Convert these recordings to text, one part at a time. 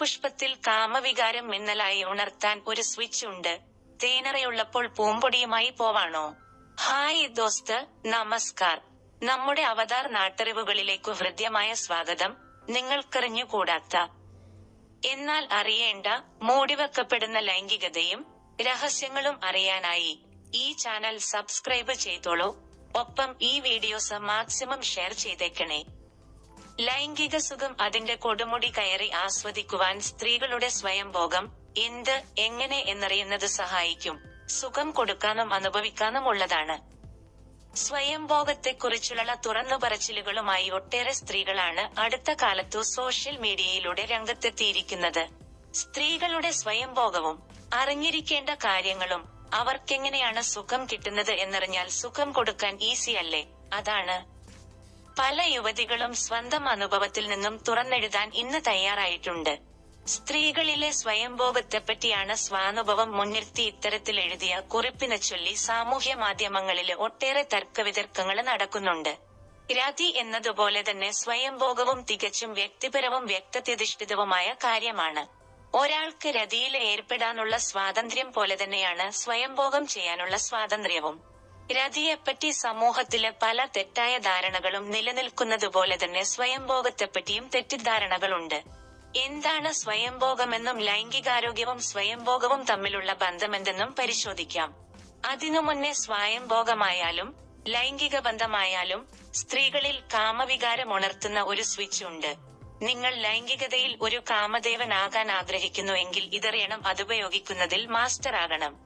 പുഷ്പത്തിൽ കാമവികാരം മിന്നലായി ഉണർത്താൻ ഒരു സ്വിച്ച് ഉണ്ട്. തേനറയുള്ളപ്പോൾ പൂമ്പൊടിയുമായി പോവാണോ? ഹായ് ദോസ്ത് നമസ്കാർ. നമ്മുടെ അവതാർ നാട്ടറിവുകളിലേക്കു ഹൃദ്യമായ സ്വാഗതം. നിങ്ങൾക്കറിഞ്ഞുകൂടാത്ത. എന്നാൽ അറിയേണ്ട മൂടിവെക്കപ്പെടുന്ന ലൈംഗികതയും രഹസ്യങ്ങളും അറിയാനായി ഈ ചാനൽ സബ്സ്ക്രൈബ് ചെയ്തോളൂ. ഒപ്പം ഈ വീഡിയോസ് മാക്സിമം ഷെയർ ചെയ്തേക്കണേ. ലൈംഗിക സുഖം അതിന്റെ കൊടുമുടി കയറി ആസ്വദിക്കുവാൻ സ്ത്രീകളുടെ സ്വയംഭോഗം എന്ത് എങ്ങനെ എന്നറിയുന്നത് സഹായിക്കും. സുഖം കൊടുക്കാനും അനുഭവിക്കാനും ഉള്ളതാണ്. സ്വയംഭോഗത്തെക്കുറിച്ചുള്ള തുറന്നു പറച്ചിലുകളുമായി ഒട്ടേറെ സ്ത്രീകളാണ് അടുത്ത കാലത്തു സോഷ്യൽ മീഡിയയിലൂടെ രംഗത്തെത്തിയിരിക്കുന്നത്. സ്ത്രീകളുടെ സ്വയംഭോഗവും അറിഞ്ഞിരിക്കേണ്ട കാര്യങ്ങളും അവർക്കെങ്ങനെയാണ് സുഖം കിട്ടുന്നത് എന്നറിഞ്ഞാൽ സുഖം കൊടുക്കാൻ ഈസി അല്ലേ? അതാണ് പല യുവതികളും സ്വന്തം അനുഭവത്തിൽ നിന്നും തുറന്നെഴുതാൻ ഇന്ന് തയ്യാറായിട്ടുണ്ട്. സ്ത്രീകളിലെ സ്വയംഭോഗത്തെപ്പറ്റിയാണ് സ്വാനുഭവം മുൻനിർത്തി ഇത്തരത്തിൽ എഴുതിയ കുറിപ്പിനെ ചൊല്ലി സാമൂഹ്യ മാധ്യമങ്ങളിൽ ഒട്ടേറെ തർക്കവിതർക്കങ്ങൾ നടക്കുന്നുണ്ട്. രാതി എന്നതുപോലെ തന്നെ സ്വയംഭോഗവും തികച്ചും വ്യക്തിപരവും വ്യക്തത്യധിഷ്ഠിതവുമായ കാര്യമാണ്. ഒരാൾക്ക് രതിയിൽ ഏർപ്പെടാനുള്ള സ്വാതന്ത്ര്യം പോലെ തന്നെയാണ് സ്വയംഭോഗം ചെയ്യാനുള്ള സ്വാതന്ത്ര്യവും. രതിയെപ്പറ്റി സമൂഹത്തിലെ പല തെറ്റായ ധാരണകളും നിലനിൽക്കുന്നതുപോലെ തന്നെ സ്വയംഭോഗത്തെപ്പറ്റിയും തെറ്റിദ്ധാരണകളുണ്ട്. എന്താണ് സ്വയംഭോഗമെന്നും ലൈംഗികാരോഗ്യവും സ്വയംഭോഗവും തമ്മിലുള്ള ബന്ധമെന്തെന്നും പരിശോധിക്കാം. അതിനു മുന്നേ സ്വയംഭോഗമായാലും ലൈംഗിക ബന്ധമായാലും സ്ത്രീകളിൽ കാമവികാരം ഉണർത്തുന്ന ഒരു സ്വിച്ച് ഉണ്ട്. നിങ്ങൾ ലൈംഗികതയിൽ ഒരു കാമദേവനാകാൻ ആഗ്രഹിക്കുന്നുവെങ്കിൽ ഇതറിയണം അതുപയോഗിക്കുന്നതിൽ മാസ്റ്റർ ആകണം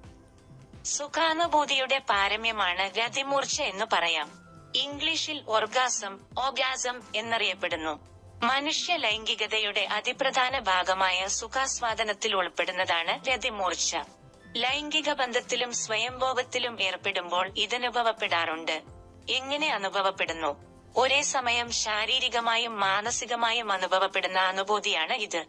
സുഖാനുഭൂതിയുടെ പാരമ്യമാണ് രതിമൂർച്ച എന്ന് പറയാം. ഇംഗ്ലീഷിൽ ഓർഗാസം ഓഗാസം എന്നറിയപ്പെടുന്നു. മനുഷ്യ ലൈംഗികതയുടെ അതിപ്രധാന ഭാഗമായ സുഖാസ്വാദനത്തിൽ ഉൾപ്പെടുന്നതാണ് രതിമൂർച്ച ലൈംഗിക ബന്ധത്തിലും സ്വയംഭോഗത്തിലും ഏർപ്പെടുമ്പോൾ ഇതനുഭവപ്പെടാറുണ്ട്. എങ്ങനെ അനുഭവപ്പെടുന്നു? ഒരേ സമയം ശാരീരികമായും മാനസികമായും അനുഭവപ്പെടുന്ന അനുഭൂതിയാണ് ഇത്.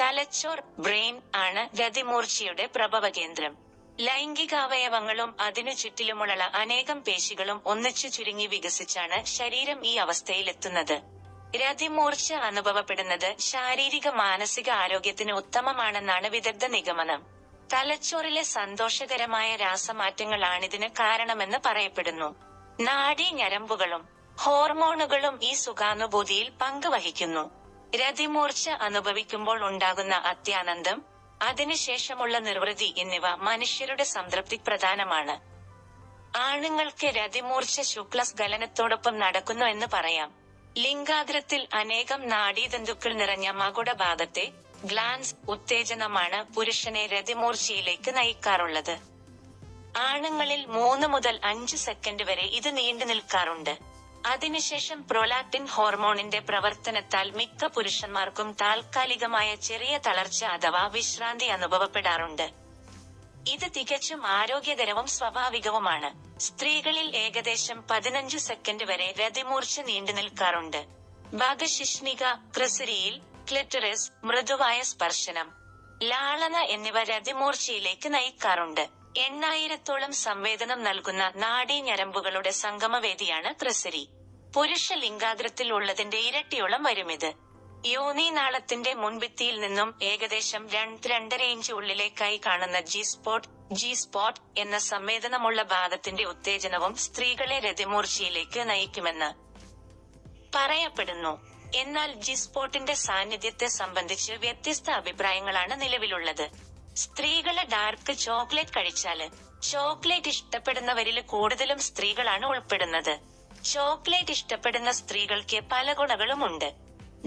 തലച്ചോർ ബ്രെയിൻ ആണ് രതിമൂർച്ചയുടെ പ്രഭവകേന്ദ്രം. ലൈംഗികാവയവങ്ങളും അതിനു ചുറ്റിലുമുള്ള അനേകം പേശികളും ഒന്നിച്ചു ചുരുങ്ങി വികസിച്ചാണ് ശരീരം ഈ അവസ്ഥയിലെത്തുന്നത്. രതിമൂർച്ച അനുഭവപ്പെടുന്നത് ശാരീരിക മാനസിക ആരോഗ്യത്തിന് ഉത്തമമാണെന്നാണ് വിദഗ്ധ നിഗമനം. തലച്ചോറിലെ സന്തോഷകരമായ രാസമാറ്റങ്ങളാണിതിന് കാരണമെന്ന് പറയപ്പെടുന്നു. നാഡീ ഞരമ്പുകളും ഹോർമോണുകളും ഈ സുഖാനുഭൂതിയിൽ പങ്കുവഹിക്കുന്നു. രതിമൂർച്ച അനുഭവിക്കുമ്പോൾ ഉണ്ടാകുന്ന അത്യാനന്ദം അതിനുശേഷമുള്ള നിർവൃതി എന്നിവ മനുഷ്യരുടെ സംതൃപ്തി പ്രധാനമാണ്. ആണുങ്ങൾക്ക് രതിമൂർച്ച ശുക്ലസ്ഖലനത്തോടൊപ്പം നടക്കുന്നു എന്ന് പറയാം. ലിംഗാദ്രത്തിൽ അനേകം നാഡീതന്തുക്കൾ നിറഞ്ഞ മകുട ഭാഗത്തെ ഗ്ലാൻസ് ഉത്തേജനമാണ് പുരുഷനെ രതിമൂർച്ചയിലേക്ക് നയിക്കാറുള്ളത്. ആണുങ്ങളിൽ മൂന്ന് മുതൽ അഞ്ച് സെക്കൻഡ് വരെ ഇത് നീണ്ടു നിൽക്കാറുണ്ട്. അതിനുശേഷം പ്രൊലാക്ടിൻ ഹോർമോണിന്റെ പ്രവർത്തനത്താൽ മിക്ക പുരുഷന്മാർക്കും താൽക്കാലികമായ ചെറിയ തളർച്ച അഥവാ വിശ്രാന്തി അനുഭവപ്പെടാറുണ്ട്. ഇത് തികച്ചും ആരോഗ്യകരവും സ്വാഭാവികവുമാണ്. സ്ത്രീകളിൽ ഏകദേശം പതിനഞ്ചു സെക്കൻഡ് വരെ രതിമൂർച്ച നീണ്ടു നിൽക്കാറുണ്ട്. ഭാഗശിഷ്ണിക ക്രിസരിയിൽ ക്ലിറ്ററിസ് മൃദുവായ സ്പർശനം ലാളന എന്നിവ രതിമൂർച്ചയിലേക്ക് നയിക്കാറുണ്ട്. എണ്ണായിരത്തോളം സംവേദനം നൽകുന്ന നാഡീ ഞരമ്പുകളുടെ സംഗമവേദിയാണ് ത്രസരി. പുരുഷ ലിംഗാഗ്രത്തിൽ ഉള്ളതിന്റെ ഇരട്ടിയോളം വരുമിത്. യോനി നാളത്തിന്റെ മുൻഭിത്തിയിൽ നിന്നും ഏകദേശം രണ്ട് രണ്ടര ഇഞ്ച് ഉള്ളിലേക്കായി കാണുന്ന ജി സ്പോട്ട് ജി സ്പോട്ട് എന്ന സംവേദനമുള്ള ഭാഗത്തിന്റെ ഉത്തേജനവും സ്ത്രീകളെ രതിമൂർച്ചയിലേക്ക് നയിക്കുമെന്ന് പറയപ്പെടുന്നു. എന്നാൽ ജി സ്പോട്ടിന്റെ സാന്നിധ്യത്തെ സംബന്ധിച്ച് വ്യത്യസ്ത അഭിപ്രായങ്ങളാണ് നിലവിലുള്ളത്. സ്ത്രീകൾ ഡാർക്ക് ചോക്ലേറ്റ് കഴിച്ചാൽ ചോക്ലേറ്റ് ഇഷ്ടപ്പെടുന്നവരിൽ കൂടുതലും സ്ത്രീകളാണ് ഉൾപ്പെടുന്നത്. ചോക്ലേറ്റ് ഇഷ്ടപ്പെടുന്ന സ്ത്രീകൾക്ക് പല ഗുണകളുമുണ്ട്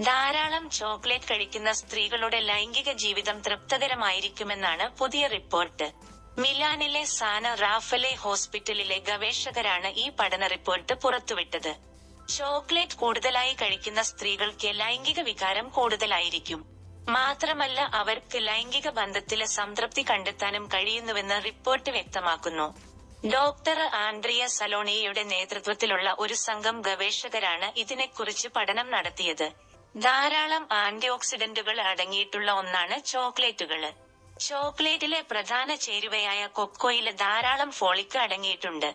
ധാരാളം ചോക്ലേറ്റ് കഴിക്കുന്ന സ്ത്രീകളുടെ ലൈംഗിക ജീവിതം തൃപ്തകരമായിരിക്കുമെന്നാണ് പുതിയ റിപ്പോർട്ട്. മിലാനിലെ സാന റാഫലെ ഹോസ്പിറ്റലിലെ ഗവേഷകരാണ് ഈ പഠന റിപ്പോർട്ട് പുറത്തുവിട്ടത്. ചോക്ലേറ്റ് കൂടുതലായി കഴിക്കുന്ന സ്ത്രീകൾക്ക് ലൈംഗിക വികാരം കൂടുതലായിരിക്കും. മാത്രമല്ല അവർക്ക് ലൈംഗിക ബന്ധത്തിലെ സംതൃപ്തി കണ്ടെത്താനും കഴിയുന്നുവെന്ന് റിപ്പോർട്ട് വ്യക്തമാക്കുന്നു. ഡോക്ടർ ആൻഡ്രിയ സലോണിയയുടെ നേതൃത്വത്തിലുള്ള ഒരു സംഘം ഗവേഷകരാണ് ഇതിനെക്കുറിച്ച് പഠനം നടത്തിയത്. ധാരാളം ആന്റി ഓക്സിഡന്റുകൾ അടങ്ങിയിട്ടുള്ള ഒന്നാണ് ചോക്ലേറ്റുകൾ. ചോക്ലേറ്റിലെ പ്രധാന ചേരുവയായ കൊക്കോയിൽ ധാരാളം ഫോളിക്ക് അടങ്ങിയിട്ടുണ്ട്.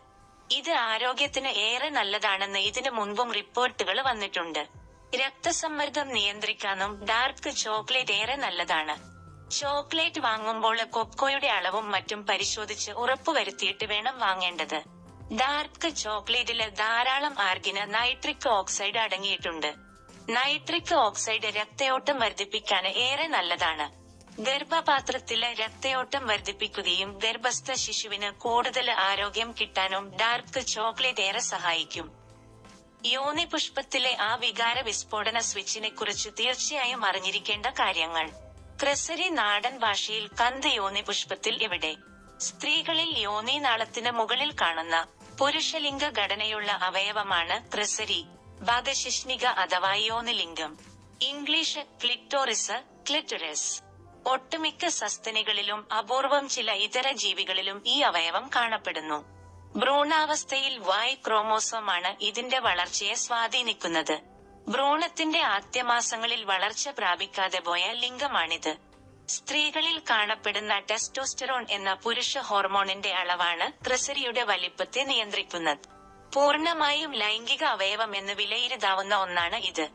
ഇത് ആരോഗ്യത്തിന് ഏറെ നല്ലതാണെന്ന് ഇതിനു മുൻപും റിപ്പോർട്ടുകൾ വന്നിട്ടുണ്ട്. രക്തസമ്മർദ്ദം നിയന്ത്രിക്കാനും ഡാർക്ക് ചോക്ലേറ്റ് ഏറെ നല്ലതാണ്. ചോക്ലേറ്റ് വാങ്ങുമ്പോൾ കൊക്കോയുടെ അളവും മറ്റും പരിശോധിച്ച് ഉറപ്പുവരുത്തിയിട്ട് വേണം വാങ്ങേണ്ടത്. ഡാർക്ക് ചോക്ലേറ്റിൽ ധാരാളം ആർഗിന് നൈട്രിക് ഓക്സൈഡ് അടങ്ങിയിട്ടുണ്ട്. നൈട്രിക് ഓക്സൈഡ് രക്തയോട്ടം വർദ്ധിപ്പിക്കാൻ ഏറെ നല്ലതാണ്. ഗർഭപാത്രത്തിലെ രക്തയോട്ടം വർദ്ധിപ്പിക്കുകയും ഗർഭസ്ഥ ശിശുവിന് കൂടുതൽ ആരോഗ്യം കിട്ടാനും ഡാർക്ക് ചോക്ലേറ്റ് ഏറെ സഹായിക്കും. യോനി പുഷ്പത്തിലെ ആ വികാര വിസ്ഫോടന സ്വിച്ചിനെ കുറിച്ച് തീർച്ചയായും അറിഞ്ഞിരിക്കേണ്ട കാര്യങ്ങൾ. ക്രസരി നാടൻ ഭാഷയിൽ കന്ത് യോനി പുഷ്പത്തിൽ എവിടെ? സ്ത്രീകളിൽ യോനി നാളത്തിന് മുകളിൽ കാണുന്ന പുരുഷലിംഗ ഘടനയുള്ള അവയവമാണ് ക്രസരി ഭാഗശിഷ്ണിക അഥവാ യോനിലിംഗം. ഇംഗ്ലീഷ് ക്ലിറ്റോറിസ് ക്ലിറ്ററസ് ഒട്ടുമിക്ക സസ്തനികളിലും അപൂർവം ചില ഇതര ജീവികളിലും ഈ അവയവം കാണപ്പെടുന്നു. ഭ്രൂണാവസ്ഥയിൽ വായ് ക്രോമോസോമാണ് ഇതിന്റെ വളർച്ചയെ സ്വാധീനിക്കുന്നത്. ഭ്രൂണത്തിന്റെ ആദ്യമാസങ്ങളിൽ വളർച്ച പ്രാപിക്കാതെ പോയ ലിംഗമാണിത്. സ്ത്രീകളിൽ കാണപ്പെടുന്ന ടെസ്റ്റോസ്റ്ററോൺ എന്ന പുരുഷ ഹോർമോണിന്റെ അളവാണ് ക്രിസരിയുടെ വലിപ്പത്തെ നിയന്ത്രിക്കുന്നത്. പൂർണമായും ലൈംഗിക അവയവം എന്ന് വിലയിരുത്താവുന്ന ഒന്നാണ് ഇത്.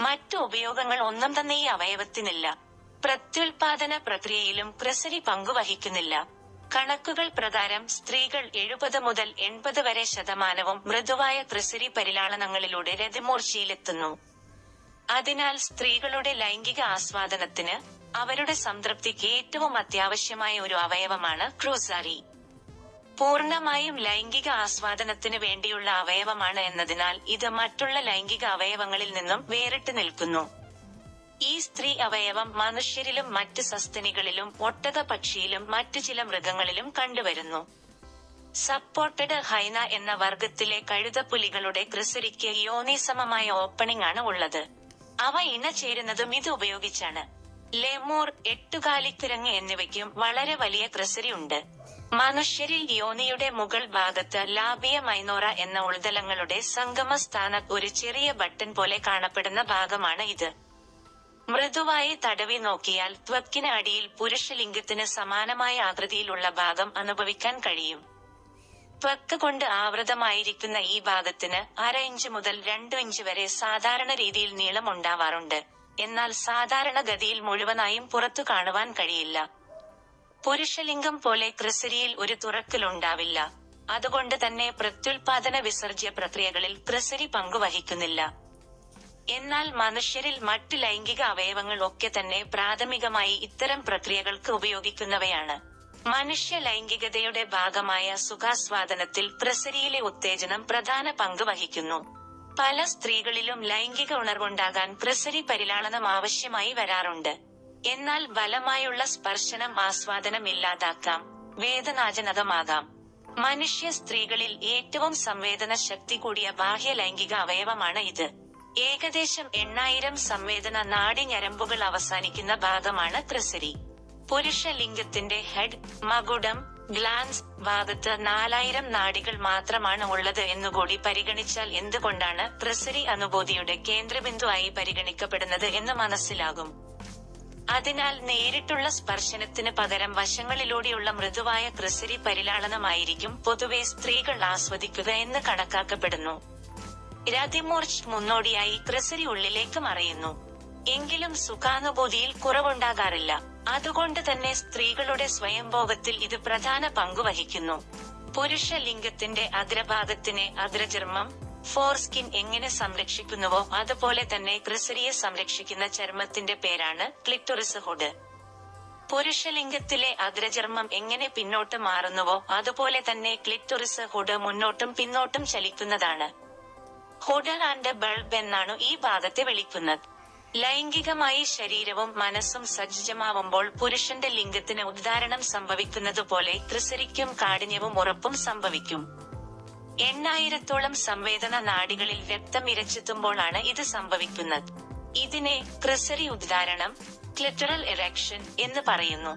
മറ്റു ഉപയോഗങ്ങൾ ഒന്നും തന്നെ ഈ അവയവത്തിനില്ല. പ്രത്യുൽപാദന പ്രക്രിയയിലും ക്രിസരി പങ്കുവഹിക്കുന്നില്ല. കണക്കുകൾ പ്രകാരം സ്ത്രീകൾ എഴുപത് മുതൽ എൺപത് വരെ ശതമാനവും മൃദുവായ ത്രിസിരി പരിലാളനങ്ങളിലൂടെ രതിമൂർച്ചയിലെത്തുന്നു അതിനാൽ സ്ത്രീകളുടെ ലൈംഗിക ആസ്വാദനത്തിന് അവരുടെ സംതൃപ്തിക്ക് ഏറ്റവും അത്യാവശ്യമായ ഒരു അവയവമാണ് ക്രൂസാരി. പൂർണമായും ലൈംഗിക ആസ്വാദനത്തിന് വേണ്ടിയുള്ള അവയവമാണ് എന്നതിനാൽ ഇത് മറ്റുള്ള ലൈംഗിക അവയവങ്ങളിൽ നിന്നും വേറിട്ട് നിൽക്കുന്നു. ഈ സ്ത്രീ അവയവം മനുഷ്യരിലും മറ്റ് സസ്തനികളിലും ഒട്ടക പക്ഷിയിലും മറ്റു ചില മൃഗങ്ങളിലും കണ്ടുവരുന്നു. സപ്പോർട്ടഡ് ഹൈന എന്ന വർഗത്തിലെ കഴുതപ്പുലികളുടെ ക്രിസരിക്ക് യോനിസമമായ ഓപ്പണിംഗ് ആണ് ഉള്ളത്. അവ ഇണചേരുന്നതും ഇത് ഉപയോഗിച്ചാണ്. ലെമൂർ എട്ടുകാലിക്കിരങ്ങ് എന്നിവയ്ക്കും വളരെ വലിയ ക്രിസരി ഉണ്ട്. മനുഷ്യരിൽ യോനിയുടെ മുകൾ ഭാഗത്ത് ലാബിയ മൈനോറ എന്ന ഉൾതലങ്ങളുടെ സംഗമ ഒരു ചെറിയ ബട്ടൺ പോലെ കാണപ്പെടുന്ന ഭാഗമാണ് ഇത്. മൃദുവായി തടവി നോക്കിയാൽ ത്വക്കിന് അടിയിൽ പുരുഷലിംഗത്തിന് സമാനമായ ആകൃതിയിലുള്ള ഭാഗം അനുഭവിക്കാൻ കഴിയും. ത്വക്ക് കൊണ്ട് ആവൃതമായിരിക്കുന്ന ഈ ഭാഗത്തിന് അര ഇഞ്ച് മുതൽ രണ്ടു ഇഞ്ച് വരെ സാധാരണ രീതിയിൽ നീളം ഉണ്ടാവാറുണ്ട്. എന്നാൽ സാധാരണ ഗതിയിൽ മുഴുവനായും പുറത്തു കാണുവാൻ കഴിയില്ല. പുരുഷലിംഗം പോലെ ക്രിസരിയിൽ ഒരു തുറക്കലുണ്ടാവില്ല അതുകൊണ്ട് തന്നെ പ്രത്യുൽപാദന വിസർജ്യ പ്രക്രിയകളിൽ ക്രിസരി പങ്കുവഹിക്കുന്നില്ല. എന്നാൽ മനുഷ്യരിൽ മറ്റ് ലൈംഗിക അവയവങ്ങൾ ഒക്കെ തന്നെ പ്രാഥമികമായി ഇത്തരം പ്രക്രിയകൾക്ക് ഉപയോഗിക്കുന്നവയാണ്. മനുഷ്യ ലൈംഗികതയുടെ ഭാഗമായ സുഖാസ്വാദനത്തിൽ പ്രസരിയിലെ ഉത്തേജനം പ്രധാന പങ്ക് വഹിക്കുന്നു. പല സ്ത്രീകളിലും ലൈംഗിക ഉണർവുണ്ടാകാൻ പ്രസരി പരിലാളനം ആവശ്യമായി വരാറുണ്ട്. എന്നാൽ ബലമായുള്ള സ്പർശനം ആസ്വാദനം ഇല്ലാതാക്കാം വേദനാജനകമാകാം. മനുഷ്യ സ്ത്രീകളിൽ ഏറ്റവും സംവേദന ശക്തി കൂടിയ ബാഹ്യ ലൈംഗിക അവയവമാണ് ഇത്. ഏകദേശം എണ്ണായിരം സംവേദന നാഡി ഞരമ്പുകൾ അവസാനിക്കുന്ന ഭാഗമാണ് ത്രസരി. പുരുഷ ലിംഗത്തിന്റെ ഹെഡ് മകുടം ഗ്ലാൻസ് ഭാഗത്ത് നാലായിരം നാടികൾ മാത്രമാണ് ഉള്ളത് എന്നുകൂടി പരിഗണിച്ചാൽ എന്തുകൊണ്ടാണ് ക്രിസരി അനുഭൂതിയുടെ കേന്ദ്രബിന്ദുവായി പരിഗണിക്കപ്പെടുന്നത് എന്ന് മനസ്സിലാകും. അതിനാൽ നേരിട്ടുള്ള സ്പർശനത്തിന് പകരം വശങ്ങളിലൂടെയുള്ള മൃദുവായ ത്രസരി പരിലാളനമായിരിക്കും പൊതുവെ സ്ത്രീകൾ ആസ്വദിക്കുക എന്ന് കണക്കാക്കപ്പെടുന്നു. രതിമൂർച്ച് മുന്നോടിയായി ട്രസറി ഉള്ളിലേക്ക് മറയുന്നു. എങ്കിലും സുഖാനുഭൂതിയിൽ കുറവുണ്ടാകാറില്ല. അതുകൊണ്ട് തന്നെ സ്ത്രീകളുടെ സ്വയംഭോഗത്തിൽ ഇത് പ്രധാന പങ്കുവഹിക്കുന്നു പുരുഷ ലിംഗത്തിന്റെ അഗ്രഭാഗത്തിനെ അഗ്രചർമ്മം ഫോർസ്കിൻ എങ്ങനെ സംരക്ഷിക്കുന്നുവോ അതുപോലെ തന്നെ ക്രിസരിയെ സംരക്ഷിക്കുന്ന ചർമ്മത്തിന്റെ പേരാണ് ക്ലിറ്റോറിസ് ഹുഡ്. പുരുഷലിംഗത്തിലെ അഗ്രചർമ്മം എങ്ങനെ പിന്നോട്ട് മാറുന്നുവോ അതുപോലെ തന്നെ ക്ലിറ്റോറിസ് ഹുഡ് മുന്നോട്ടും പിന്നോട്ടും ചലിക്കുന്നതാണ്. ഹുഡ് ആൻഡ് ബൾബ് എന്നാണ് ഈ ഭാഗത്തെ വിളിക്കുന്നത്. ലൈംഗികമായി ശരീരവും മനസ്സും സജ്ജമാവുമ്പോൾ പുരുഷന്റെ ലിംഗത്തിന് ഉദ്ധാരണം സംഭവിക്കുന്നതുപോലെ ത്രിസരിക്കും കാഠിന്യവും ഉറപ്പും സംഭവിക്കും. എണ്ണായിരത്തോളം സംവേദന നാടികളിൽ രക്തം ഇരച്ചെത്തുമ്പോഴാണ് ഇത് സംഭവിക്കുന്നത്. ഇതിനെ ക്രിസരി ഉദ്ധാരണം ക്ലിറ്ററൽ ഇറക്ഷൻ എന്ന് പറയുന്നു.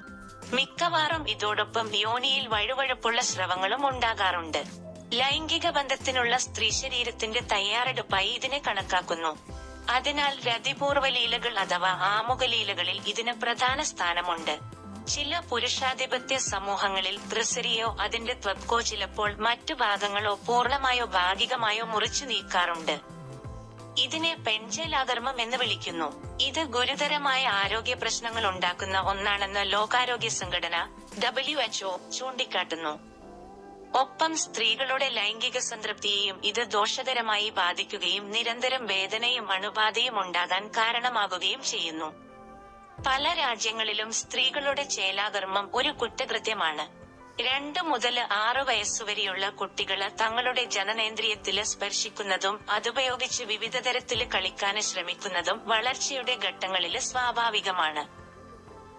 മിക്കവാറും ഇതോടൊപ്പം യോനിയിൽ വഴുവഴുപ്പുള്ള സ്രവങ്ങളും ഉണ്ടാകാറുണ്ട്. ലൈംഗിക ബന്ധത്തിനുള്ള സ്ത്രീ ശരീരത്തിന്റെ തയ്യാറെടുപ്പായി ഇതിനെ കണക്കാക്കുന്നു. അതിനാൽ രതിപൂർവ ലീലകൾ അഥവാ ആമുഖ ലീലകളിൽ ഇതിന് പ്രധാന സ്ഥാനമുണ്ട്. ചില പുരുഷാധിപത്യ സമൂഹങ്ങളിൽ ത്രിസരിയോ അതിന്റെ ത്വക്കോ ചിലപ്പോൾ മറ്റു ഭാഗങ്ങളോ പൂർണമായോ ഭാഗികമായോ മുറിച്ചു നീക്കാറുണ്ട്. ഇതിനെ പെൻജലാധർമ്മം എന്ന് വിളിക്കുന്നു. ഇത് ഗുരുതരമായ ആരോഗ്യ പ്രശ്നങ്ങൾ ഉണ്ടാക്കുന്ന ഒന്നാണെന്ന് ലോകാരോഗ്യ സംഘടന ഡബ്ല്യു എച്ച്ഒ ചൂണ്ടിക്കാട്ടുന്നു. ഒപ്പം സ്ത്രീകളുടെ ലൈംഗിക സംതൃപ്തിയെയും ഇത് ദോഷകരമായി ബാധിക്കുകയും നിരന്തരം വേദനയും അണുബാധയും ഉണ്ടാകാൻ കാരണമാകുകയും ചെയ്യുന്നു. പല രാജ്യങ്ങളിലും സ്ത്രീകളുടെ ചേലാകർമ്മം ഒരു കുറ്റകൃത്യമാണ്. രണ്ട് മുതൽ ആറ് വയസ്സുവരെയുള്ള കുട്ടികൾ തങ്ങളുടെ ജനനേന്ദ്രിയത്തിൽ സ്പർശിക്കുന്നതും അതുപയോഗിച്ച് വിവിധ തരത്തിൽ കളിക്കാന് ശ്രമിക്കുന്നതും വളർച്ചയുടെ ഘട്ടങ്ങളിൽ സ്വാഭാവികമാണ്.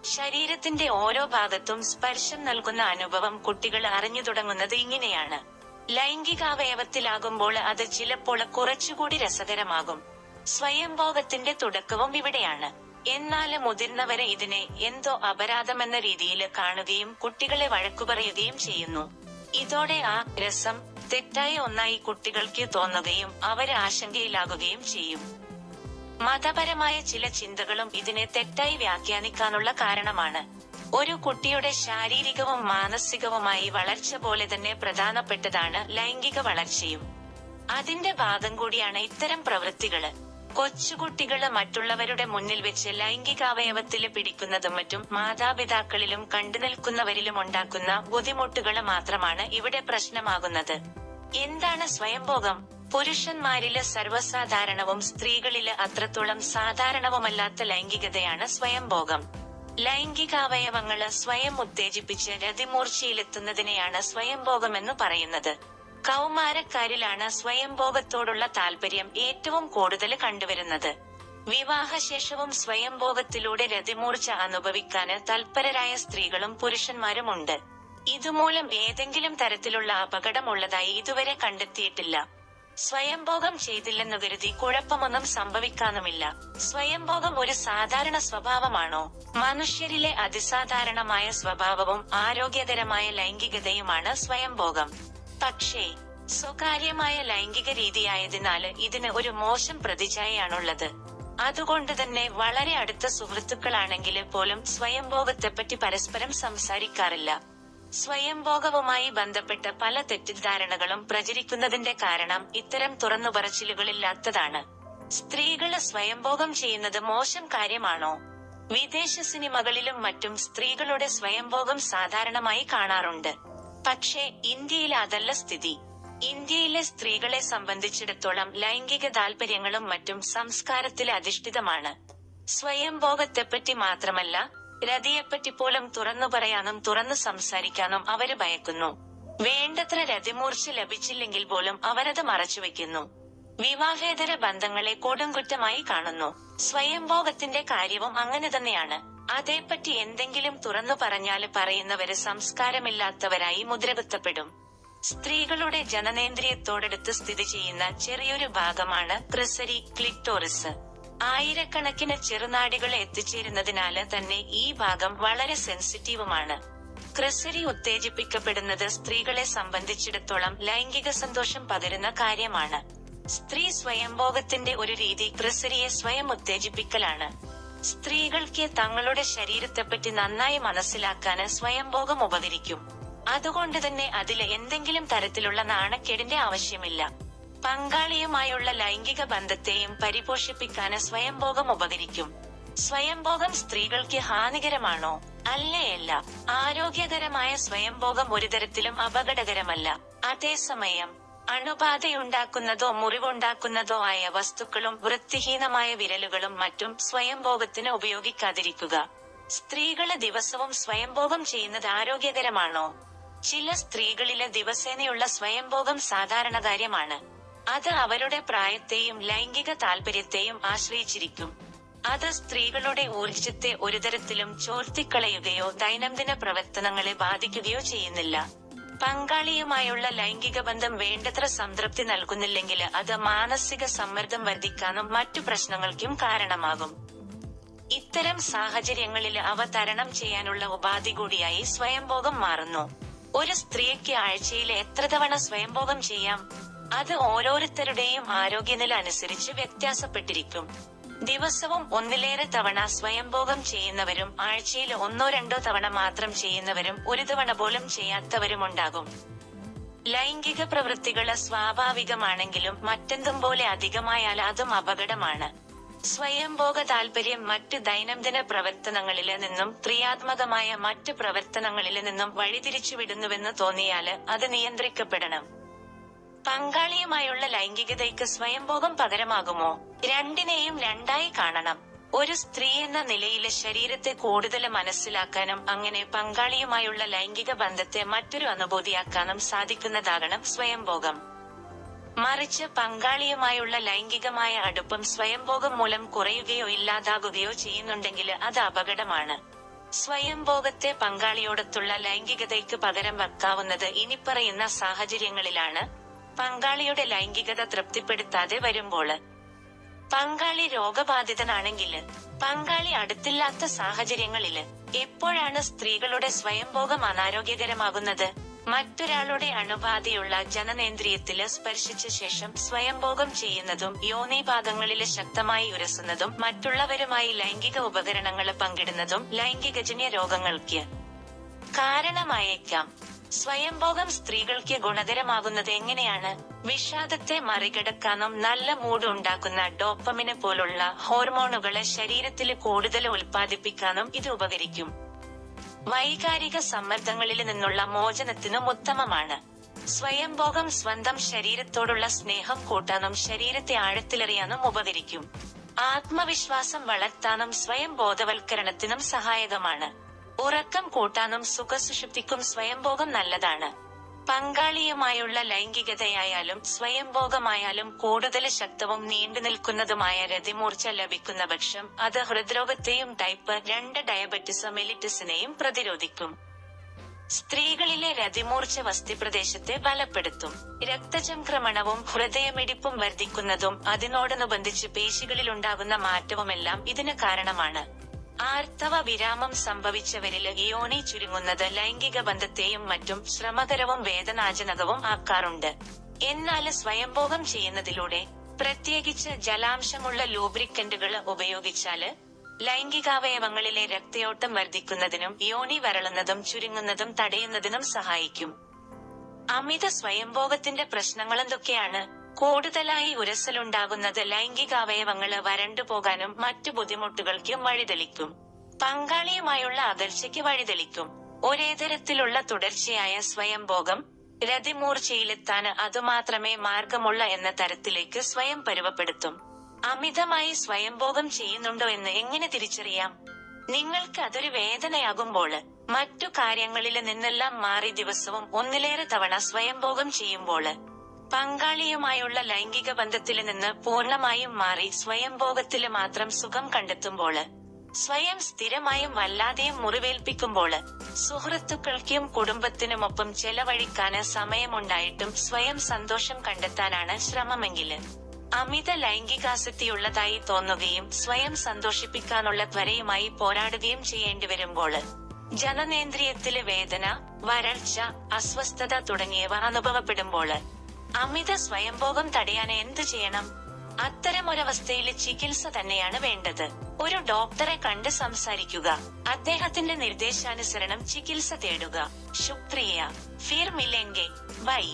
ശരീരത്തിന്റെ ഓരോ ഭാഗത്തും സ്പർശം നൽകുന്ന അനുഭവം കുട്ടികൾ അറിഞ്ഞു തുടങ്ങുന്നത് ഇങ്ങനെയാണ്. ലൈംഗികാവയവത്തിലാകുമ്പോൾ അത് ചിലപ്പോൾ കുറച്ചുകൂടി രസകരമാകും. സ്വയംഭോഗത്തിന്റെ തുടക്കവും ഇവിടെയാണ്. എന്നാൽ മുതിർന്നവരെ ഇതിനെ എന്തോ അപരാധമെന്ന രീതിയിൽ കാണുകയും കുട്ടികളെ വഴക്കുപറയുകയും ചെയ്യുന്നു. ഇതോടെ ആ രസം തെറ്റായ ഒന്നായി കുട്ടികൾക്ക് തോന്നുകയും അവരെ ആശങ്കയിലാകുകയും ചെയ്യും. മതപരമായ ചില ചിന്തകളും ഇതിനെ തെറ്റായി വ്യാഖ്യാനിക്കാനുള്ള കാരണമാണ്. ഒരു കുട്ടിയുടെ ശാരീരികവും മാനസികവുമായി വളർച്ച പോലെ തന്നെ പ്രധാനപ്പെട്ടതാണ് ലൈംഗിക വളർച്ചയും. അതിന്റെ ഭാഗം കൂടിയാണ് ഇത്തരം പ്രവൃത്തികൾ. കൊച്ചുകുട്ടികൾ മറ്റുള്ളവരുടെ മുന്നിൽ വെച്ച് ലൈംഗികാവയവത്തിൽ പിടിക്കുന്നതും മറ്റും മാതാപിതാക്കളിലും കണ്ടുനിൽക്കുന്നവരിലും ഉണ്ടാക്കുന്ന ബുദ്ധിമുട്ടുകൾ മാത്രമാണ് ഇവിടെ പ്രശ്നമാകുന്നത്. എന്താണ് സ്വയംഭോഗം? പുരുഷന്മാരിൽ സർവസാധാരണവും സ്ത്രീകളിൽ അത്രത്തോളം സാധാരണവുമല്ലാത്ത ലൈംഗികതയാണ് സ്വയംഭോഗം. ലൈംഗികാവയവങ്ങൾ സ്വയം ഉത്തേജിപ്പിച്ച് രതിമൂർച്ചയിലെത്തുന്നതിനെയാണ് സ്വയംഭോഗമെന്ന് പറയുന്നത്. കൗമാരക്കാരിലാണ് സ്വയംഭോഗത്തോടുള്ള താല്പര്യം ഏറ്റവും കൂടുതൽ കണ്ടുവരുന്നത്. വിവാഹശേഷവും സ്വയംഭോഗത്തിലൂടെ രതിമൂർച്ച അനുഭവിക്കാന് തൽപരരായ സ്ത്രീകളും പുരുഷന്മാരുമുണ്ട്. ഇതുമൂലം ഏതെങ്കിലും തരത്തിലുള്ള അപകടമുള്ളതായി ഇതുവരെ കണ്ടെത്തിയിട്ടില്ല. സ്വയംഭോഗം ചെയ്തില്ലെന്നു കരുതി കുഴപ്പമൊന്നും സംഭവിക്കാനുമില്ല. സ്വയംഭോഗം ഒരു സാധാരണ സ്വഭാവമാണോ? മനുഷ്യരിലെ അതിസാധാരണമായ സ്വഭാവവും ആരോഗ്യകരമായ ലൈംഗികതയുമാണ് സ്വയംഭോഗം. പക്ഷേ സ്വകാര്യമായ ലൈംഗിക രീതിയായതിനാൽ ഇതിന് ഒരു മോശം പ്രതിച്ഛായയാണുള്ളത്. അതുകൊണ്ട് തന്നെ വളരെ അടുത്ത സുഹൃത്തുക്കളാണെങ്കിൽ പോലും സ്വയംഭോഗത്തെപ്പറ്റി പരസ്പരം സംസാരിക്കാറില്ല. സ്വയംഭോഗവുമായി ബന്ധപ്പെട്ട പല തെറ്റിദ്ധാരണകളും പ്രചരിക്കുന്നതിന്റെ കാരണം ഇത്തരം തുറന്നുപറച്ചിലുകളില്ലാത്തതാണ്. സ്ത്രീകൾ സ്വയംഭോഗം ചെയ്യുന്നത് മോശം കാര്യമാണോ? വിദേശ സിനിമകളിലും മറ്റും സ്ത്രീകളുടെ സ്വയംഭോഗം സാധാരണമായി കാണാറുണ്ട്. പക്ഷേ ഇന്ത്യയിൽ അതല്ല സ്ഥിതി. ഇന്ത്യയിലെ സ്ത്രീകളെ സംബന്ധിച്ചിടത്തോളം ലൈംഗിക താൽപര്യങ്ങളും മറ്റും സംസ്കാരത്തിൽ അധിഷ്ഠിതമാണ്. സ്വയംഭോഗത്തെപ്പറ്റി മാത്രമല്ല രതിയെപ്പറ്റി പോലും തുറന്നു പറയാനും തുറന്നു സംസാരിക്കാനും അവർ ഭയക്കുന്നു. വേണ്ടത്ര രതിമൂർച്ച ലഭിച്ചില്ലെങ്കിൽ പോലും അവരത് മറച്ചുവെക്കുന്നു വിവാഹേതര ബന്ധങ്ങളെ കൊടുങ്കുറ്റമായി കാണുന്നു. സ്വയംഭോഗത്തിന്റെ കാര്യവും അങ്ങനെ തന്നെയാണ്. അതേപ്പറ്റി എന്തെങ്കിലും തുറന്നു പറഞ്ഞാൽ പറയുന്നവര് സംസ്കാരമില്ലാത്തവരായി മുദ്രകുത്തപ്പെടും. സ്ത്രീകളുടെ ജനനേന്ദ്രിയത്തോടടുത്ത് സ്ഥിതി ചെയ്യുന്ന ചെറിയൊരു ഭാഗമാണ് ക്രിസരി ക്ലിറ്റോറിസ്. ആയിരക്കണക്കിന് ചെറുനാടികൾ എത്തിച്ചേരുന്നതിനാല് തന്നെ ഈ ഭാഗം വളരെ സെൻസിറ്റീവുമാണ്. ക്രിസരി ഉത്തേജിപ്പിക്കപ്പെടുന്നത് സ്ത്രീകളെ സംബന്ധിച്ചിടത്തോളം ലൈംഗിക സന്തോഷം പകരുന്ന കാര്യമാണ്. സ്ത്രീ സ്വയംഭോഗത്തിന്റെ ഒരു രീതി ക്രിസരിയെ സ്വയം ഉത്തേജിപ്പിക്കലാണ്. സ്ത്രീകൾക്ക് തങ്ങളുടെ ശരീരത്തെപ്പറ്റി നന്നായി മനസ്സിലാക്കാന് സ്വയംഭോഗം ഉപകരിക്കും. അതുകൊണ്ട് തന്നെ അതിലെ എന്തെങ്കിലും തരത്തിലുള്ള നാണക്കേടിന്റെ ആവശ്യമില്ല. പങ്കാളിയുമായുള്ള ലൈംഗിക ബന്ധത്തെയും പരിപോഷിപ്പിക്കാന് സ്വയംഭോഗം ഉപകരിക്കും. സ്വയംഭോഗം സ്ത്രീകൾക്ക് ഹാനികരമാണോ? അല്ലേയല്ല. ആരോഗ്യകരമായ സ്വയംഭോഗം ഒരു തരത്തിലും അപകടകരമല്ല. അതേസമയം അണുബാധയുണ്ടാക്കുന്നതോ മുറിവുണ്ടാക്കുന്നതോ ആയ വസ്തുക്കളും വൃത്തിഹീനമായ വിരലുകളും മറ്റും സ്വയംഭോഗത്തിന് ഉപയോഗിക്കാതിരിക്കുക. സ്ത്രീകൾ ദിവസവും സ്വയംഭോഗം ചെയ്യുന്നത് ആരോഗ്യകരമാണോ? ചില സ്ത്രീകളിലെ ദിവസേനയുള്ള സ്വയംഭോഗം സാധാരണ കാര്യമാണ്. അത് അവരുടെ പ്രായത്തെയും ലൈംഗിക താല്പര്യത്തെയും ആശ്രയിച്ചിരിക്കും. അത് സ്ത്രീകളുടെ ഊർജത്തെ ഒരു തരത്തിലും ചോർത്തിക്കളയുകയോ ദൈനംദിന പ്രവർത്തനങ്ങളെ ബാധിക്കുകയോ ചെയ്യുന്നില്ല. പങ്കാളിയുമായുള്ള ലൈംഗിക ബന്ധം വേണ്ടത്ര സംതൃപ്തി നൽകുന്നില്ലെങ്കിൽ അത് മാനസിക സമ്മർദ്ദം വർദ്ധിക്കാനും മറ്റു പ്രശ്നങ്ങൾക്കും കാരണമാകും. ഇത്തരം സാഹചര്യങ്ങളിൽ അവ തരണം ചെയ്യാനുള്ള ഉപാധി കൂടിയായി സ്വയംഭോഗം മാറുന്നു. ഒരു സ്ത്രീക്ക് ആഴ്ചയിൽ എത്ര തവണ സ്വയംഭോഗം ചെയ്യാം? അത് ഓരോരുത്തരുടെയും ആരോഗ്യനില അനുസരിച്ച് വ്യത്യാസപ്പെട്ടിരിക്കും. ദിവസവും ഒന്നിലേറെ തവണ സ്വയംഭോഗം ചെയ്യുന്നവരും ആഴ്ചയിൽ ഒന്നോ രണ്ടോ തവണ മാത്രം ചെയ്യുന്നവരും ഒരു തവണ പോലും ചെയ്യാത്തവരുമുണ്ടാകും. ലൈംഗിക പ്രവൃത്തികൾ സ്വാഭാവികമാണെങ്കിലും മറ്റെന്തും പോലെ അധികമായാൽ അതും അപകടമാണ്. സ്വയംഭോഗ താൽപര്യം മറ്റ് ദൈനംദിന പ്രവർത്തനങ്ങളിൽ നിന്നും ക്രിയാത്മകമായ മറ്റ് പ്രവർത്തനങ്ങളിൽ നിന്നും വഴിതിരിച്ചുവിടുന്നുവെന്ന് തോന്നിയാൽ അത് നിയന്ത്രിക്കപ്പെടണം. പങ്കാളിയുമായുള്ള ലൈംഗികതയ്ക്ക് സ്വയംഭോഗം പകരമാകുമോ? രണ്ടിനെയും രണ്ടായി കാണണം. ഒരു സ്ത്രീ എന്ന നിലയിലെ ശരീരത്തെ കൂടുതൽ മനസ്സിലാക്കാനും അങ്ങനെ പങ്കാളിയുമായുള്ള ലൈംഗിക ബന്ധത്തെ മറ്റൊരു അനുഭൂതിയാക്കാനും സാധിക്കുന്നതാകണം സ്വയംഭോഗം. മറിച്ച് പങ്കാളിയുമായുള്ള ലൈംഗികമായ അടുപ്പം സ്വയംഭോഗം മൂലം കുറയുകയോ ഇല്ലാതാകുകയോ ചെയ്യുന്നുണ്ടെങ്കിൽ അത് അപകടമാണ്. സ്വയംഭോഗത്തെ പങ്കാളിയോടൊത്തുള്ള ലൈംഗികതയ്ക്ക് പകരം വെക്കാവുന്നത് ഇനിപ്പറയുന്ന സാഹചര്യങ്ങളിലാണ്. പങ്കാളിയുടെ ലൈംഗികത തൃപ്തിപ്പെടുത്താതെ വരുമ്പോൾ പങ്കാളി രോഗബാധിതനാണെങ്കിൽ പങ്കാളി അടുത്തില്ലാത്ത സാഹചര്യങ്ങളിൽ എപ്പോഴാണ് സ്ത്രീകളുടെ സ്വയംഭോഗം അനാരോഗ്യകരമാകുന്നത്? മറ്റൊരാളുടെ അണുബാധയുള്ള ജനനേന്ദ്രിയത്തിൽ സ്പർശിച്ച ശേഷം സ്വയംഭോഗം ചെയ്യുന്നതും യോനി യോനിഭാഗങ്ങളിൽ ശക്തമായി ഉരസുന്നതും മറ്റുള്ളവരുമായി ലൈംഗിക ഉപകരണങ്ങൾ പങ്കിടുന്നതും ലൈംഗികജന്യ രോഗങ്ങൾക്ക് കാരണമായേക്കാം. സ്വയംഭോഗം സ്ത്രീകൾക്ക് ഗുണകരമാകുന്നത് എങ്ങനെയാണ്? വിഷാദത്തെ മറികടക്കാനും നല്ല മൂഡ് ഉണ്ടാക്കുന്ന ഡോപ്പമിന് പോലുള്ള ഹോർമോണുകളെ ശരീരത്തിൽ കൂടുതൽ ഉൽപ്പാദിപ്പിക്കാനും ഇത് ഉപകരിക്കും. വൈകാരിക സമ്മർദ്ദങ്ങളിൽ നിന്നുള്ള മോചനത്തിനും ഉത്തമമാണ്. സ്വയംഭോഗം സ്വന്തം ശരീരത്തോടുള്ള സ്നേഹം കൂട്ടാനും ശരീരത്തെ ആഴത്തിലെറിയാനും ഉപകരിക്കും. ആത്മവിശ്വാസം വളർത്താനും സ്വയം ബോധവൽക്കരണത്തിനും സഹായകമാണ്. ഉറക്കം കൂട്ടാനും സുഖസുഷുപ്തിക്കും സ്വയംഭോഗം നല്ലതാണ്. പങ്കാളിയുമായുള്ള ലൈംഗികതയായാലും സ്വയംഭോഗമായാലും കൂടുതൽ ശക്തവും നീണ്ടുനിൽക്കുന്നതുമായ രതിമൂർച്ച ലഭിക്കുന്ന പക്ഷം അത് ഹൃദ്രോഗത്തെയും ടൈപ്പ് രണ്ട് ഡയബറ്റിസ് മെലിറ്റിസിനെയും പ്രതിരോധിക്കും. സ്ത്രീകളിലെ രതിമൂർച്ച വസ്തിപ്രദേശത്തെ ബലപ്പെടുത്തും. രക്തചംക്രമണവും ഹൃദയമിടിപ്പും വർദ്ധിക്കുന്നതും അതിനോടനുബന്ധിച്ച് പേശികളിലുണ്ടാകുന്ന മാറ്റവുമെല്ലാം ഇതിന് കാരണമാണ്. ആർത്തവ വിരാമം സംഭവിച്ചവരിൽ യോനി ചുരുങ്ങുന്നത് ലൈംഗിക ബന്ധത്തെയും മറ്റും ശ്രമകരവും വേദനാജനകവും ആക്കാറുണ്ട്. എന്നാൽ സ്വയംഭോഗം ചെയ്യുന്നതിലൂടെ പ്രത്യേകിച്ച് ജലാംശമുള്ള ലൂബ്രിക്കന്റുകൾ ഉപയോഗിച്ചാൽ ലൈംഗികാവയവങ്ങളിലെ രക്തയോട്ടം വർദ്ധിക്കുന്നതിനും യോണി വരളുന്നതും ചുരുങ്ങുന്നതും തടയുന്നതിനും സഹായിക്കും. അമിത സ്വയംഭോഗത്തിന്റെ പ്രശ്നങ്ങൾ എന്തൊക്കെയാണ്? കൂടുതലായി ഉരസലുണ്ടാകുന്നത് ലൈംഗികാവയവങ്ങൾ വരണ്ടുപോകാനും മറ്റു ബുദ്ധിമുട്ടുകൾക്കും വഴിതെളിക്കും. പങ്കാളിയുമായുള്ള അകൽച്ചയ്ക്ക് വഴിതെളിക്കും. ഒരേ തരത്തിലുള്ള തുടർച്ചയായ സ്വയംഭോഗം രതിമൂർച്ചയിലെത്താന് അതുമാത്രമേ മാർഗമുള്ള എന്ന തരത്തിലേക്ക് സ്വയം പരുവപ്പെടുത്തും. അമിതമായി സ്വയംഭോഗം ചെയ്യുന്നുണ്ടോ എന്ന് എങ്ങനെ തിരിച്ചറിയാം? നിങ്ങൾക്ക് അതൊരു വേദനയാകുമ്പോൾ മറ്റു കാര്യങ്ങളിൽ നിന്നെല്ലാം മാറി ദിവസവും ഒന്നിലേറെ തവണ സ്വയംഭോഗം ചെയ്യുമ്പോൾ പങ്കാളിയുമായുള്ള ലൈംഗിക ബന്ധത്തിൽ നിന്ന് പൂർണമായും മാറി സ്വയംഭോഗത്തിൽ മാത്രം സുഖം കണ്ടെത്തുമ്പോൾ സ്വയം സ്ഥിരമായും വല്ലാതെയും മുറിവേൽപ്പിക്കുമ്പോൾ സുഹൃത്തുക്കൾക്കും കുടുംബത്തിനുമൊപ്പം ചെലവഴിക്കാന് സമയമുണ്ടായിട്ടും സ്വയം സന്തോഷം കണ്ടെത്താനാണ് ശ്രമമെങ്കിൽ അമിത ലൈംഗികാസക്തിയുള്ളതായി തോന്നുകയും സ്വയം സന്തോഷിപ്പിക്കാനുള്ള ത്വരയുമായി പോരാടുകയും ചെയ്യേണ്ടി വരുമ്പോൾ ജനനേന്ദ്രിയത്തിൽ വേദന വരൾച്ച അസ്വസ്ഥത തുടങ്ങിയവ അനുഭവപ്പെടുമ്പോൾ അമിത സ്വയംഭോഗം തടയാൻ എന്തു ചെയ്യണം? അത്തരമൊരവസ്ഥയിൽ ചികിത്സ തന്നെയാണ് വേണ്ടത്. ഒരു ഡോക്ടറെ കണ്ട് സംസാരിക്കുക. അദ്ദേഹത്തിന്റെ നിർദ്ദേശാനുസരണം ചികിത്സ തേടുക. ശുക്രിയ. ഫിർ മിലെങ്കെ ബൈ.